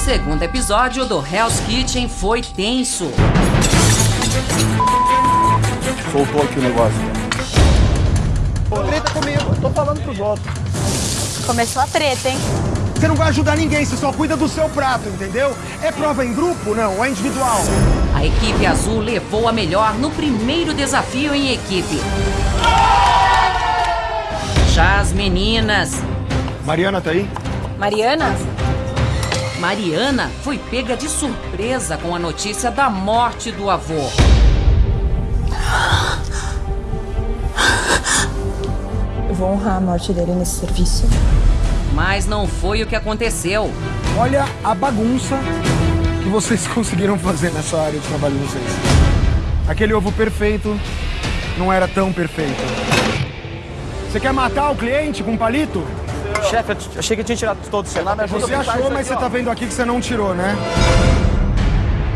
segundo episódio do Hell's Kitchen foi tenso. Soltou aqui o negócio. Treta comigo, tô falando pros outros. Começou a treta, hein? Você não vai ajudar ninguém, você só cuida do seu prato, entendeu? É prova em grupo, não, é individual. A equipe azul levou a melhor no primeiro desafio em equipe. Já as meninas. Mariana tá aí? Mariana? Mariana foi pega de surpresa com a notícia da morte do avô. Eu vou honrar a morte dele nesse serviço. Mas não foi o que aconteceu. Olha a bagunça que vocês conseguiram fazer nessa área de trabalho de vocês. Aquele ovo perfeito não era tão perfeito. Você quer matar o cliente com um palito? Chefe, achei que eu tinha tirado todos. Você Você achou, mas você tá vendo aqui que você não tirou, né?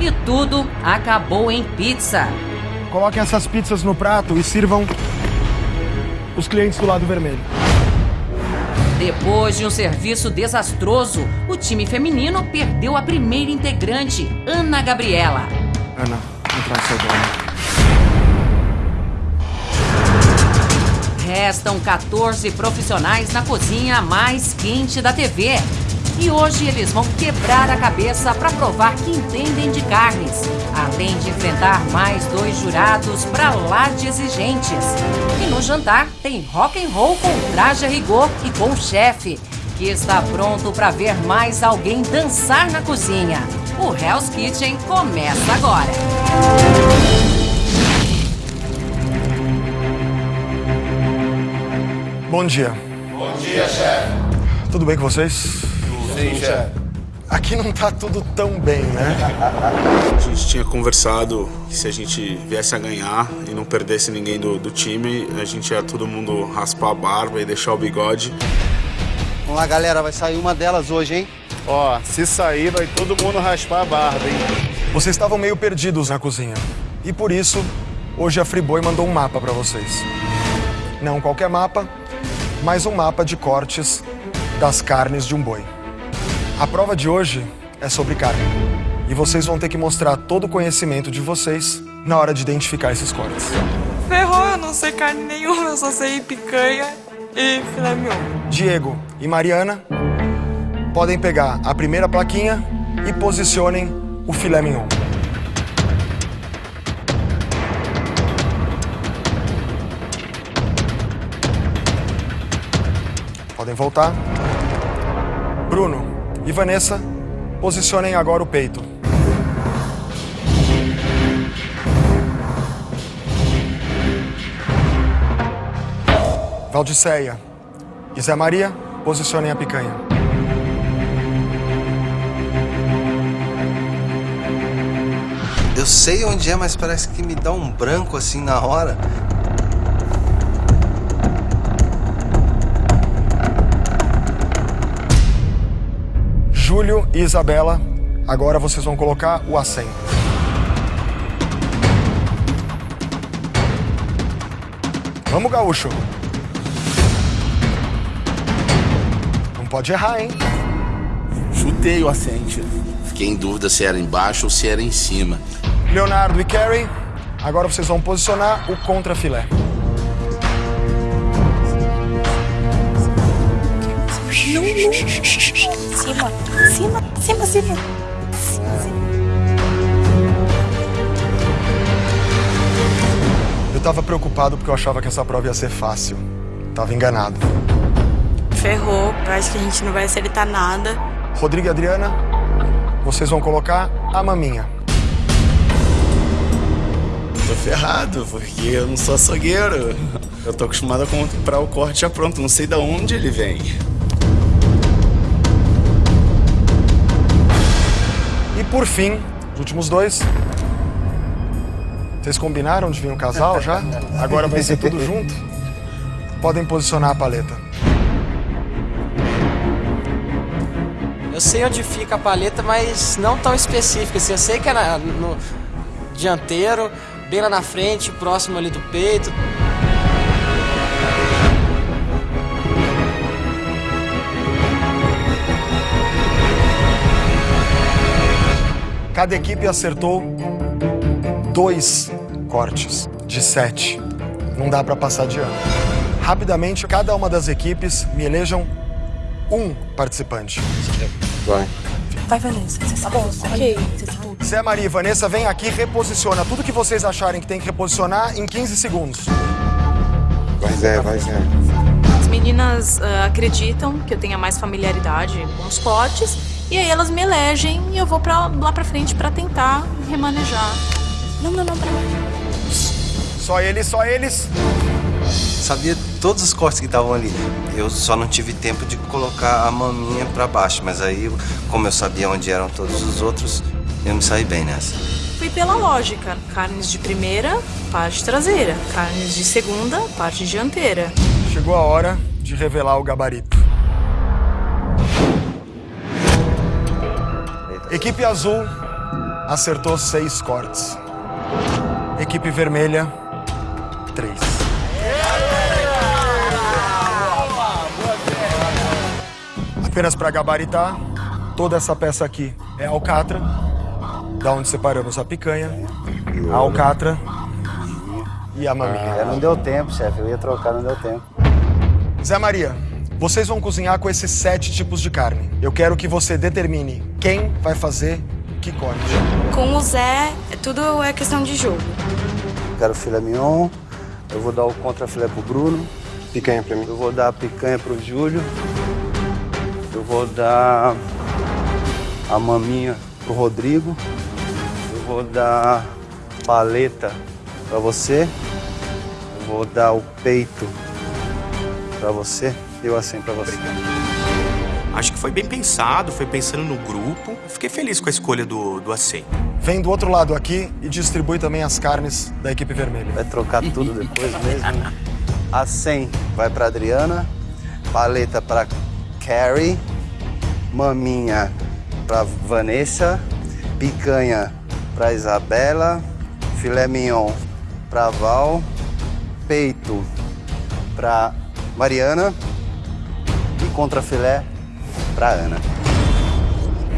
E tudo acabou em pizza. Coloquem essas pizzas no prato e sirvam os clientes do lado vermelho. Depois de um serviço desastroso, o time feminino perdeu a primeira integrante, Ana Gabriela. Ana, entra no seu dono. Restam 14 profissionais na cozinha mais quente da TV. E hoje eles vão quebrar a cabeça para provar que entendem de carnes, além de enfrentar mais dois jurados pra lá de exigentes. E no jantar tem rock and roll com traje a rigor e com o chefe, que está pronto para ver mais alguém dançar na cozinha. O Hell's Kitchen começa agora. Bom dia. Bom dia, chefe. Tudo bem com vocês? Sim, chefe. Aqui não tá tudo tão bem, né? A gente tinha conversado que se a gente viesse a ganhar e não perdesse ninguém do, do time, a gente ia todo mundo raspar a barba e deixar o bigode. Vamos lá, galera, vai sair uma delas hoje, hein? Ó, se sair, vai todo mundo raspar a barba, hein? Vocês estavam meio perdidos na cozinha. E por isso, hoje a Friboi mandou um mapa pra vocês. Não qualquer mapa, mas um mapa de cortes das carnes de um boi. A prova de hoje é sobre carne. E vocês vão ter que mostrar todo o conhecimento de vocês na hora de identificar esses cortes. Ferrou, eu não sei carne nenhuma, eu só sei picanha e filé mignon. Diego e Mariana podem pegar a primeira plaquinha e posicionem o filé mignon. Podem voltar. Bruno e Vanessa, posicionem agora o peito. Valdiceia e Zé Maria, posicionem a picanha. Eu sei onde é, mas parece que me dá um branco assim na hora. Júlio e Isabela, agora vocês vão colocar o acém. Vamos, gaúcho. Não pode errar, hein? Chutei o assente. Fiquei em dúvida se era embaixo ou se era em cima. Leonardo e Carrie, agora vocês vão posicionar o contrafilé. Cima, cima, cima, cima. Eu tava preocupado porque eu achava que essa prova ia ser fácil. Tava enganado. Ferrou, eu acho que a gente não vai acertar nada. Rodrigo e Adriana, vocês vão colocar a maminha. Tô ferrado, porque eu não sou açougueiro. Eu tô acostumado a comprar o corte já pronto, não sei de onde ele vem. E por fim, os últimos dois. Vocês combinaram de vir um casal já? Agora vai ser tudo junto? Podem posicionar a paleta. Eu sei onde fica a paleta, mas não tão específica. Assim, eu sei que é na- no dianteiro, bem lá na frente, próximo ali do peito. Cada equipe acertou dois cortes de sete. Não dá para passar de ano. Rapidamente, cada uma das equipes me elejam um participante. Vai. Vai, Vanessa. Tá bom, ok. Zé Maria e Vanessa, vem aqui, reposiciona tudo que vocês acharem que tem que reposicionar em 15 segundos. Vai, Zé, vai, Zé. As meninas ah, acreditam que eu tenha mais familiaridade com os cortes e aí elas me elegem e eu vou pra, lá pra frente pra tentar remanejar. Não, não, não, peraí. Só eles, só eles. Sabia todos os cortes que estavam ali. Eu só não tive tempo de colocar a maminha pra baixo, mas aí, como eu sabia onde eram todos os outros, eu me saí bem nessa. Fui pela lógica. Carnes de primeira, parte traseira. Carnes de segunda, parte dianteira. Chegou a hora de revelar o gabarito. Equipe azul acertou seis cortes. Equipe vermelha, três. Apenas para gabaritar, toda essa peça aqui é alcatra, da onde separamos a picanha, a alcatra e a maminha. É, não deu tempo, chefe. Eu ia trocar, não deu tempo. Zé Maria, vocês vão cozinhar com esses sete tipos de carne. Eu quero que você determine quem vai fazer que corte. Com o Zé, tudo é questão de jogo. Eu quero filé mignon. Eu vou dar o contra filé pro Bruno. Picanha pra mim. Eu vou dar a picanha pro Júlio. Eu vou dar a maminha pro Rodrigo. Eu vou dar paleta pra você. Eu vou dar o peito pra você. E o assim pra você. Acho que foi bem pensado, foi pensando no grupo. Fiquei feliz com a escolha do, do acém. Vem do outro lado aqui e distribui também as carnes da equipe vermelha. Vai trocar tudo depois mesmo. A 100 vai pra Adriana. Paleta pra Carrie. Maminha pra Vanessa. Picanha pra Isabela. Filé mignon pra Val. Peito pra Mariana. E contrafilé pra Ana.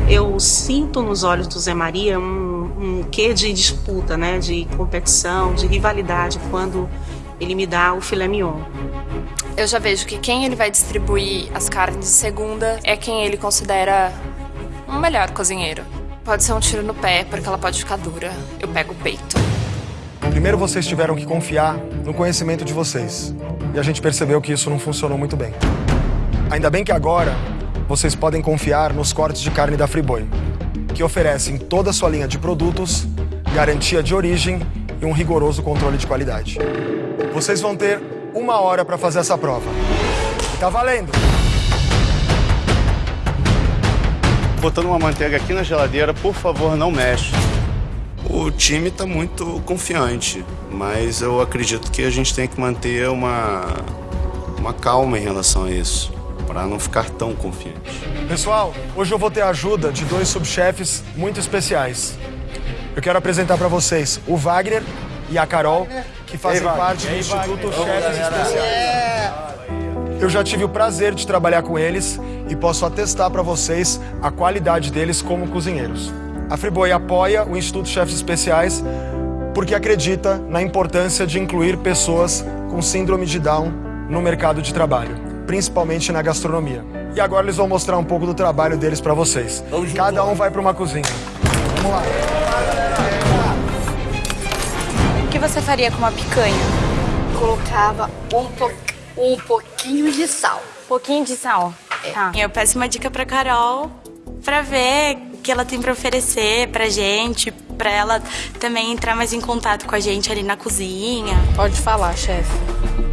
Eu sinto nos olhos do Zé Maria um, um quê de disputa, né? De competição, de rivalidade quando ele me dá o filé mignon. Eu já vejo que quem ele vai distribuir as carnes de segunda é quem ele considera um melhor cozinheiro. Pode ser um tiro no pé, porque ela pode ficar dura. Eu pego o peito. Primeiro vocês tiveram que confiar no conhecimento de vocês. E a gente percebeu que isso não funcionou muito bem. Ainda bem que agora vocês podem confiar nos cortes de carne da Friboi, que oferecem toda a sua linha de produtos, garantia de origem e um rigoroso controle de qualidade. Vocês vão ter uma hora para fazer essa prova. E tá valendo! Botando uma manteiga aqui na geladeira, por favor, não mexe. O time tá muito confiante, mas eu acredito que a gente tem que manter uma, uma calma em relação a isso, para não ficar tão confiante. Pessoal, hoje eu vou ter a ajuda de dois subchefes muito especiais. Eu quero apresentar para vocês o Wagner e a Carol, que fazem Wagner. parte do Instituto Wagner? Chefes. Especiais. Eu já tive o prazer de trabalhar com eles e posso atestar para vocês a qualidade deles como cozinheiros. A Friboi apoia o Instituto Chefes Especiais porque acredita na importância de incluir pessoas com síndrome de Down no mercado de trabalho, principalmente na gastronomia. E agora eles vão mostrar um pouco do trabalho deles para vocês. Cada um vai para uma cozinha. Vamos lá. O que você faria com uma picanha? Colocava um, po um pouquinho de sal. Pouquinho de sal. Tá. Eu peço uma dica pra Carol pra ver o que ela tem pra oferecer pra gente, pra ela também entrar mais em contato com a gente ali na cozinha. Pode falar, chefe.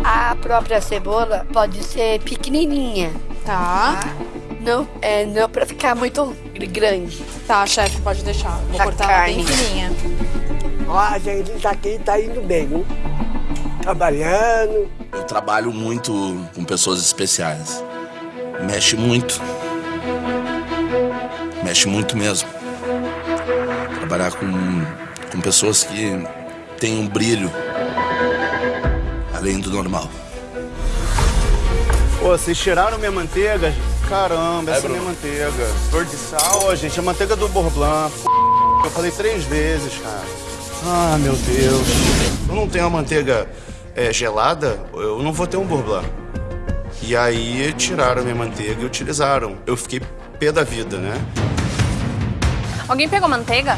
A própria cebola pode ser pequenininha. Tá. Não, é, não pra ficar muito grande. Tá, chefe, pode deixar. Vou Pra cortar ela bem carne. fininha. Ó, a gente tá aqui, tá indo bem, viu? Trabalhando. Eu trabalho muito com pessoas especiais. Mexe muito. Mexe muito mesmo. Trabalhar com, com pessoas que têm um brilho além do normal. Pô, vocês tiraram minha manteiga? Caramba, essa é minha manteiga. Flor de sal. Pô, gente, a manteiga do Bourblanc. Eu falei três vezes, cara. Ah, meu Deus. Eu não tenho a manteiga é, gelada, eu não vou ter um bourbon. E aí tiraram minha manteiga e utilizaram. Eu fiquei pé da vida, né? Alguém pegou manteiga?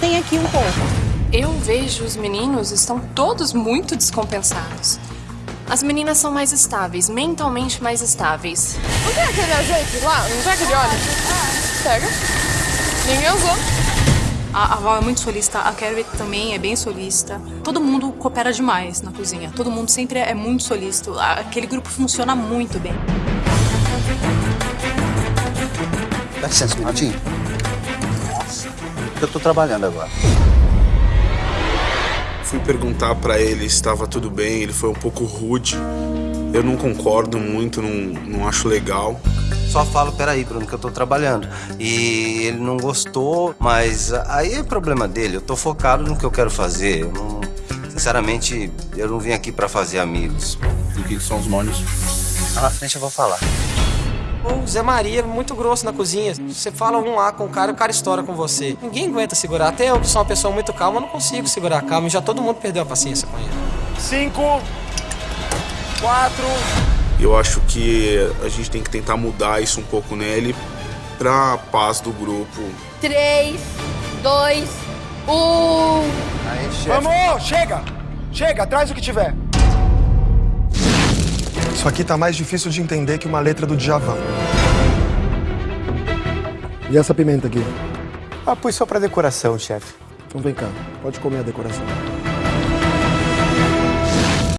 Tem aqui um pouco. Eu vejo os meninos estão todos muito descompensados. As meninas são mais estáveis, mentalmente mais estáveis. Não tem aquele azeite lá? Não tem aquele óleo? Pega. Ninguém usou. A, a Val é muito solista, a Carrie também é bem solista. Todo mundo coopera demais na cozinha. Todo mundo sempre é muito solícito. Aquele grupo funciona muito bem. Dá licença minutinho. Nossa, eu tô trabalhando agora. Fui perguntar pra ele se estava tudo bem, ele foi um pouco rude. Eu não concordo muito, não, não acho legal. Só falo, peraí, Bruno, que eu tô trabalhando. E ele não gostou, mas aí é problema dele. Eu tô focado no que eu quero fazer. Eu não, sinceramente, eu não vim aqui pra fazer amigos. E o que que são os molhos? Lá na frente eu vou falar. O Zé Maria é muito grosso na cozinha. Você fala um lá com o cara, o cara estoura com você. Ninguém aguenta segurar. Até eu, que sou uma pessoa muito calma, não consigo segurar a calma. E já todo mundo perdeu a paciência com ele. Cinco, quatro. Eu acho que a gente tem que tentar mudar isso um pouco nele pra paz do grupo. 3, 2, 1. Aí, Vamos, chega! Chega, traz o que tiver. Isso aqui tá mais difícil de entender que uma letra do Djavan. E essa pimenta aqui? Ah, pus só pra decoração, chefe. Então vem cá, pode comer a decoração.